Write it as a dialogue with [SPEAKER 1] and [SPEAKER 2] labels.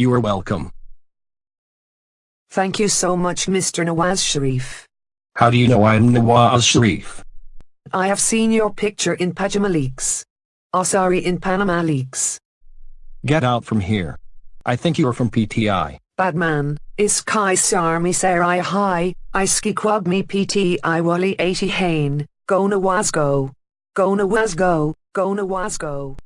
[SPEAKER 1] You are welcome.
[SPEAKER 2] Thank you so much Mr. Nawaz Sharif.
[SPEAKER 1] How do you know I'm Nawaz Sharif?
[SPEAKER 2] I have seen your picture in Pajama Leaks. Oh sorry in Panama Leaks.
[SPEAKER 1] Get out from here. I think you're from PTI.
[SPEAKER 2] Badman, is kai sarmi sarai hi, iski quag me PTI wali 80 hain, go Nawaz go. Go Nawaz go, go Nawaz go.